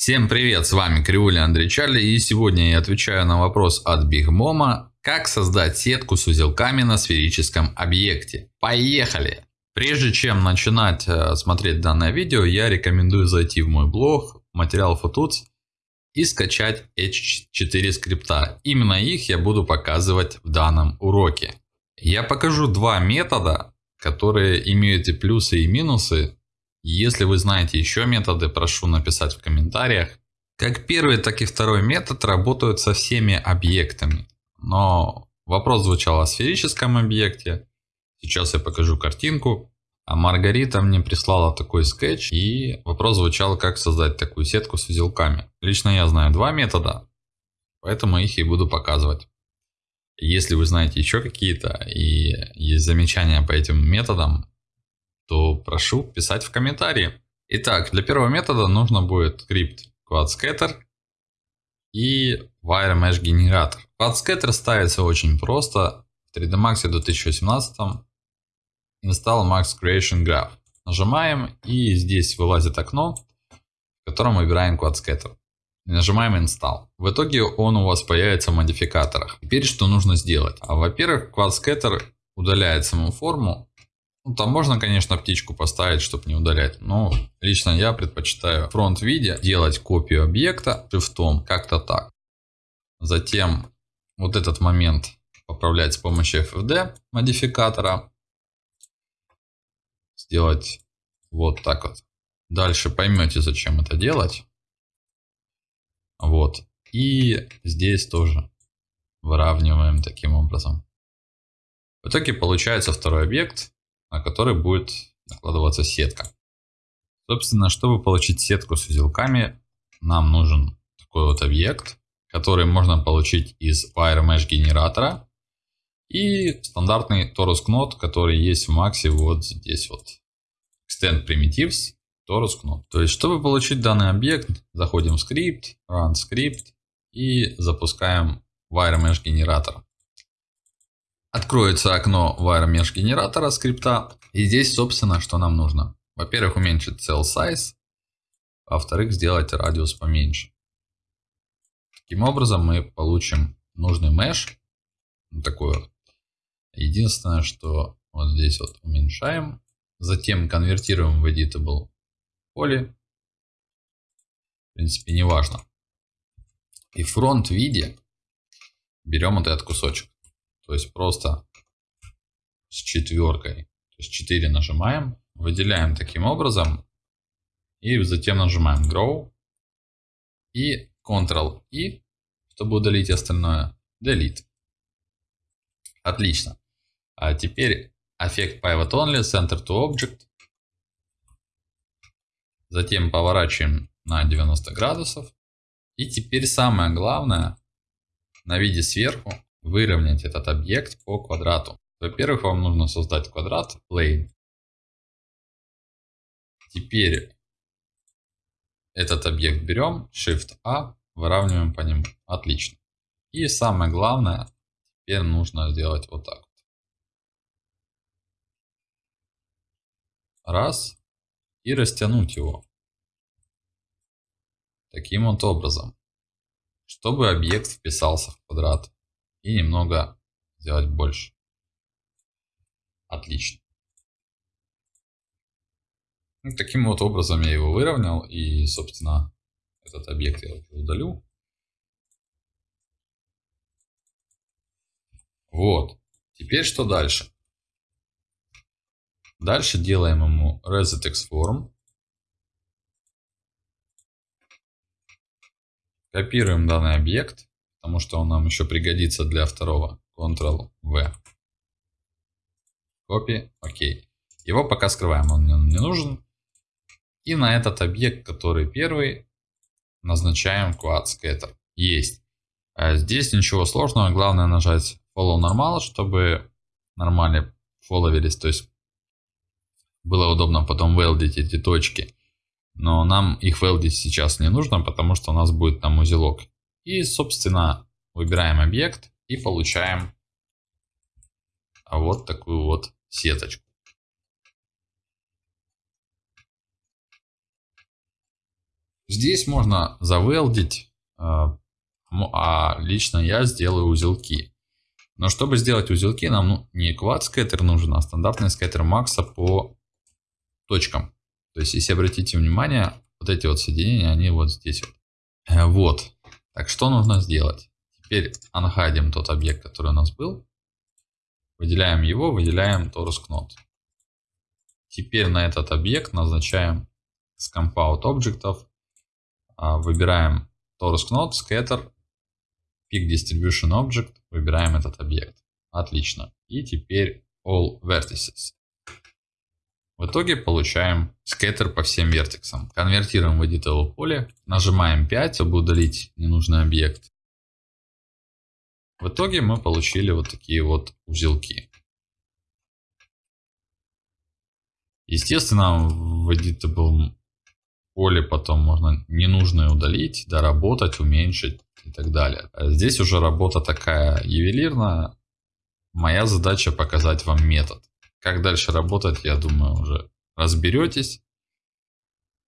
Всем привет, с вами Кривуля Андрей Чарли и сегодня я отвечаю на вопрос от Big Moma, как создать сетку с узелками на сферическом объекте. Поехали! Прежде чем начинать э, смотреть данное видео, я рекомендую зайти в мой блог материал Footuts и скачать H4 скрипта. Именно их я буду показывать в данном уроке. Я покажу два метода, которые имеют и плюсы и минусы если вы знаете еще методы, прошу написать в комментариях. Как первый, так и второй метод работают со всеми объектами. Но вопрос звучал о сферическом объекте. Сейчас я покажу картинку. А Маргарита мне прислала такой скетч и вопрос звучал, как создать такую сетку с узелками. Лично я знаю два метода, поэтому их и буду показывать. Если вы знаете еще какие-то и есть замечания по этим методам, то прошу писать в комментарии. Итак, для первого метода нужно будет скрипт QuadScatter и WireMesh генератор. QuadScatter ставится очень просто. В 3D Max 2018 Install Max Creation Graph. Нажимаем и здесь вылазит окно, в котором выбираем QuadScatter. Нажимаем Install. В итоге он у вас появится в модификаторах. Теперь что нужно сделать? А, Во-первых, QuadScatter удаляет саму форму ну, там можно, конечно, птичку поставить, чтобы не удалять. Но лично я предпочитаю в фронт-виде делать копию объекта шрифтом. Как-то так. Затем вот этот момент поправлять с помощью FFD модификатора. Сделать вот так вот. Дальше поймете, зачем это делать. Вот. И здесь тоже выравниваем таким образом. В итоге получается второй объект на который будет накладываться сетка. Собственно, чтобы получить сетку с узелками, нам нужен такой вот объект, который можно получить из WireMesh генератора и стандартный Torus Knot, который есть в Максе вот здесь вот. Extend Primitives, Torus Knot. То есть, чтобы получить данный объект, заходим в скрипт, Run Script и запускаем WireMesh генератор. Откроется окно WireMesh генератора скрипта. И здесь, собственно, что нам нужно. Во-первых, уменьшить cell size. Во-вторых, сделать радиус поменьше. Таким образом, мы получим нужный mesh. Вот такой. Единственное, что вот здесь вот уменьшаем. Затем конвертируем в editable poly. В принципе, не важно. И фронт виде берем вот этот кусочек. То есть просто с четверкой. То есть 4 нажимаем, выделяем таким образом. И затем нажимаем Grow. И Ctrl-I, чтобы удалить остальное. Delete. Отлично. А теперь эффект Pivot Only, Center to Object. Затем поворачиваем на 90 градусов. И теперь самое главное, на виде сверху выровнять этот объект по квадрату. Во-первых, вам нужно создать квадрат plane. Теперь этот объект берем, Shift-A, выравниваем по нему. Отлично. И самое главное, теперь нужно сделать вот так. Раз. И растянуть его. Таким вот образом. Чтобы объект вписался в квадрат и немного сделать больше. Отлично. Ну, таким вот образом я его выровнял и, собственно, этот объект я удалю. Вот. Теперь что дальше? Дальше делаем ему reset form. Копируем данный объект потому что он нам еще пригодится для второго. Ctrl-V. Копи. Окей. Его пока скрываем, он нам не нужен. И на этот объект, который первый, назначаем Quad Scatter. Есть. А здесь ничего сложного, главное нажать Follow Normal, чтобы нормально фолловились, то есть было удобно потом велдить эти точки. Но нам их велдить сейчас не нужно, потому что у нас будет там узелок. И, собственно, выбираем объект и получаем вот такую вот сеточку. Здесь можно завелдить, а, а лично я сделаю узелки. Но чтобы сделать узелки, нам ну, не квад скеттер нужен, а стандартный скеттер Макса по точкам. То есть, если обратите внимание, вот эти вот соединения, они вот здесь вот. Э. Так, что нужно сделать? Теперь анхайдим тот объект, который у нас был. Выделяем его, выделяем knot. Теперь на этот объект назначаем с compound объектов. А, выбираем knot, scatter, pick distribution object, выбираем этот объект. Отлично. И теперь all vertices. В итоге получаем скеттер по всем вертексам. Конвертируем в editable поле, нажимаем 5, чтобы удалить ненужный объект. В итоге мы получили вот такие вот узелки. Естественно, в editable поле потом можно ненужное удалить, доработать, уменьшить и так далее. А здесь уже работа такая ювелирная. Моя задача показать вам метод. Как дальше работать, я думаю, уже разберетесь.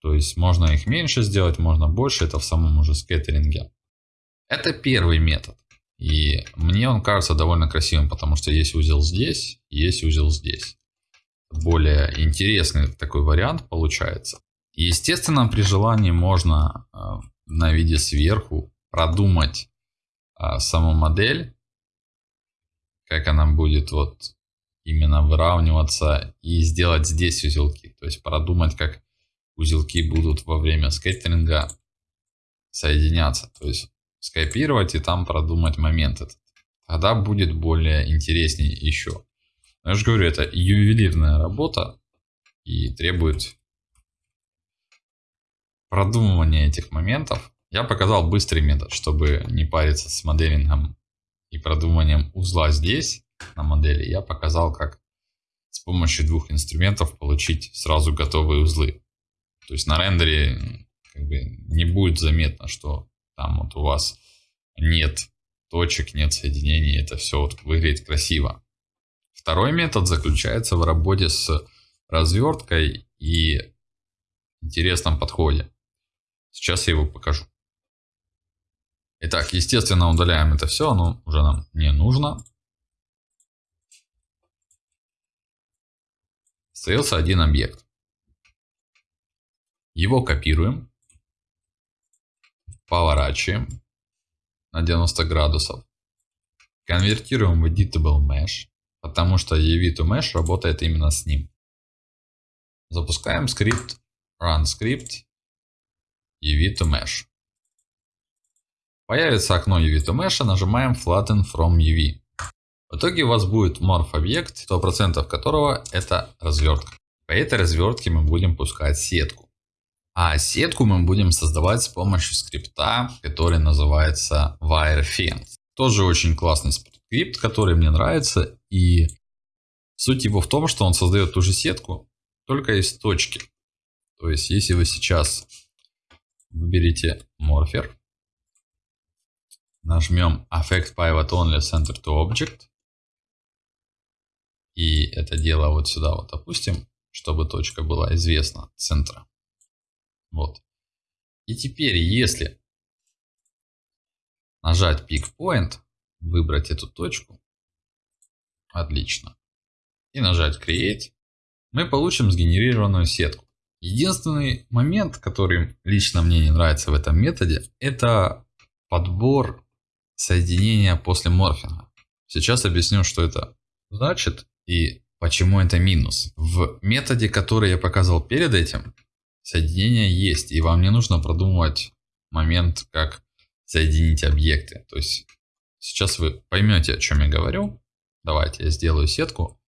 То есть можно их меньше сделать, можно больше, это в самом уже скеттеринге. Это первый метод. И мне он кажется довольно красивым, потому что есть узел здесь, есть узел здесь. Более интересный такой вариант получается. Естественно, при желании можно э, на виде сверху продумать э, саму модель, как она будет вот именно выравниваться и сделать здесь узелки. То есть продумать, как узелки будут во время скеттеринга соединяться. То есть скопировать и там продумать момент этот. Тогда будет более интереснее еще. Но я же говорю, это ювелирная работа и требует продумывания этих моментов. Я показал быстрый метод, чтобы не париться с моделингом и продумыванием узла здесь на модели, я показал, как с помощью двух инструментов получить сразу готовые узлы. То есть на рендере как бы не будет заметно, что там вот у вас нет точек, нет соединений, это все вот выглядит красиво. Второй метод заключается в работе с разверткой и интересном подходе. Сейчас я его покажу. Итак, естественно, удаляем это все, оно уже нам не нужно. Остается один объект. Его копируем, поворачиваем на 90 градусов, конвертируем в Editable Mesh, потому что EV to Mesh работает именно с ним. Запускаем скрипт run script EV to Mesh. Появится окно EV to Mesh, нажимаем Flatten from EV. В итоге у вас будет морф объект, 100% которого это развертка. По этой развертке мы будем пускать сетку. А сетку мы будем создавать с помощью скрипта, который называется WireFence. Тоже очень классный скрипт, который мне нравится. И суть его в том, что он создает ту же сетку, только из точки. То есть, если вы сейчас выберете Morpher, нажмем Affect Pivot Only Center to Object, и это дело вот сюда вот опустим, чтобы точка была известна центра. Вот. И теперь, если нажать Pick Point, выбрать эту точку, отлично, и нажать Create, мы получим сгенерированную сетку. Единственный момент, который лично мне не нравится в этом методе, это подбор соединения после морфинга. Сейчас объясню, что это значит и почему это минус? В методе, который я показал перед этим, соединение есть, и вам не нужно продумывать момент, как соединить объекты. То есть сейчас вы поймете, о чем я говорю. Давайте я сделаю сетку.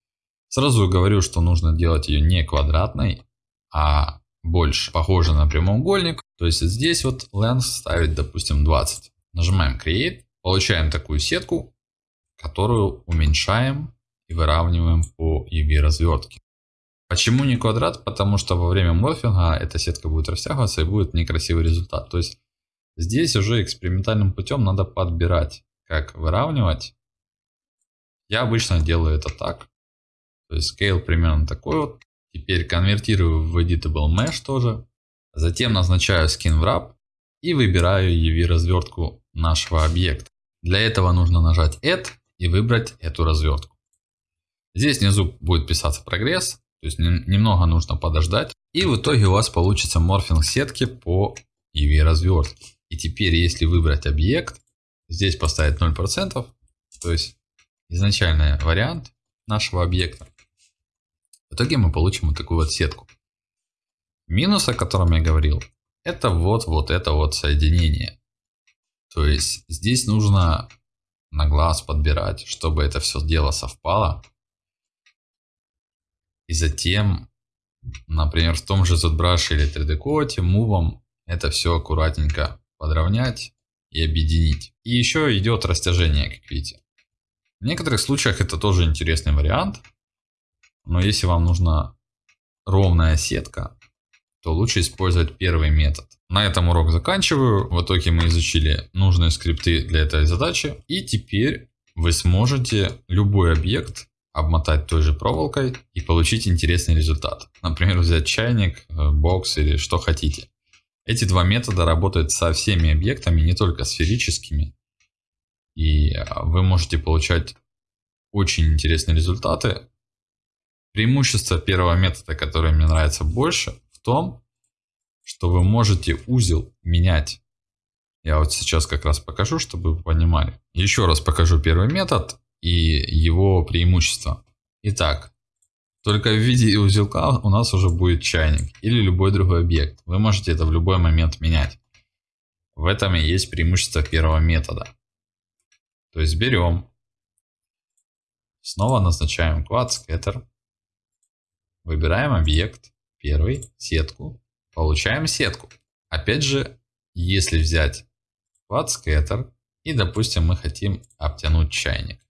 Сразу говорю, что нужно делать ее не квадратной, а больше похоже на прямоугольник. То есть здесь вот length ставить, допустим, 20. Нажимаем Create, получаем такую сетку, которую уменьшаем и выравниваем по EV развертке. Почему не квадрат? Потому что во время морфинга эта сетка будет растягиваться и будет некрасивый результат. То есть здесь уже экспериментальным путем надо подбирать, как выравнивать. Я обычно делаю это так. То есть scale примерно такой вот. Теперь конвертирую в editable mesh тоже. Затем назначаю Skin Wrap и выбираю UV развертку нашего объекта. Для этого нужно нажать Add и выбрать эту развертку. Здесь внизу будет писаться прогресс, то есть немного нужно подождать. И в итоге у вас получится морфинг сетки по UV развертке. И теперь если выбрать объект, здесь поставить 0%, то есть изначальный вариант нашего объекта. В итоге мы получим вот такую вот сетку. Минус, о котором я говорил, это вот, вот это вот соединение. То есть здесь нужно на глаз подбирать, чтобы это все дело совпало. И затем, например, в том же ZBrush или 3D Coat, мувом это все аккуратненько подровнять и объединить. И еще идет растяжение, как видите. В некоторых случаях это тоже интересный вариант. Но если вам нужна ровная сетка, то лучше использовать первый метод. На этом урок заканчиваю. В итоге мы изучили нужные скрипты для этой задачи. И теперь вы сможете любой объект обмотать той же проволокой и получить интересный результат. Например, взять чайник, э, бокс или что хотите. Эти два метода работают со всеми объектами, не только сферическими. И а, вы можете получать очень интересные результаты. Преимущество первого метода, которое мне нравится больше, в том, что вы можете узел менять. Я вот сейчас как раз покажу, чтобы вы понимали. Еще раз покажу первый метод и его преимущества. Итак, только в виде узелка у нас уже будет чайник или любой другой объект. Вы можете это в любой момент менять. В этом и есть преимущество первого метода. То есть берем, снова назначаем Quad Scatter, выбираем объект, первый, сетку, получаем сетку. Опять же, если взять Quad Scatter и, допустим, мы хотим обтянуть чайник.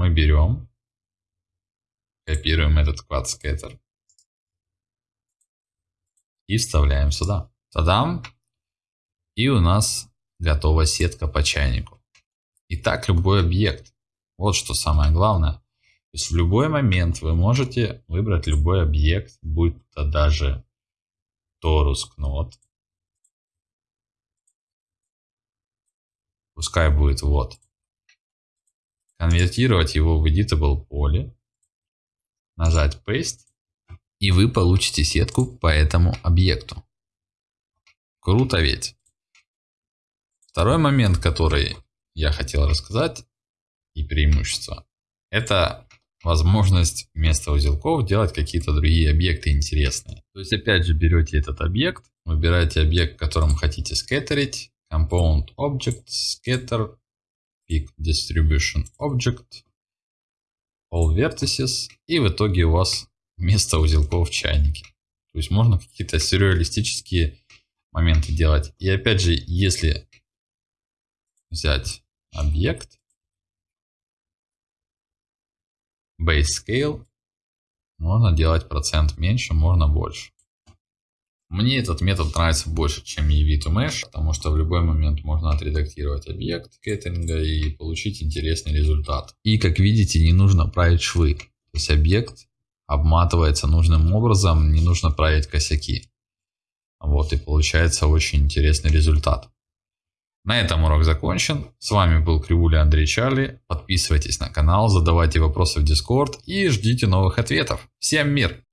Мы берем Копируем этот Scatter. И вставляем сюда. Тадам! И у нас готова сетка по чайнику. И так любой объект. Вот что самое главное. То есть в любой момент вы можете выбрать любой объект, будь то даже Torus Knot. Пускай будет вот. Конвертировать его в editable поле нажать Paste, и вы получите сетку по этому объекту. Круто ведь. Второй момент, который я хотел рассказать, и преимущество, это возможность вместо узелков делать какие-то другие объекты интересные. То есть опять же берете этот объект, выбираете объект, которым хотите скеттерить, Component Object, Scatter, Pick Distribution Object, all vertices, и в итоге у вас вместо узелков в чайнике. То есть можно какие-то сюрреалистические моменты делать. И опять же, если взять объект, base scale, можно делать процент меньше, можно больше. Мне этот метод нравится больше, чем EV to Mesh, потому что в любой момент можно отредактировать объект кеттеринга и получить интересный результат. И как видите, не нужно править швы. То есть объект обматывается нужным образом, не нужно править косяки. Вот и получается очень интересный результат. На этом урок закончен. С вами был Кривуля Андрей Чарли. Подписывайтесь на канал, задавайте вопросы в Discord и ждите новых ответов. Всем мир!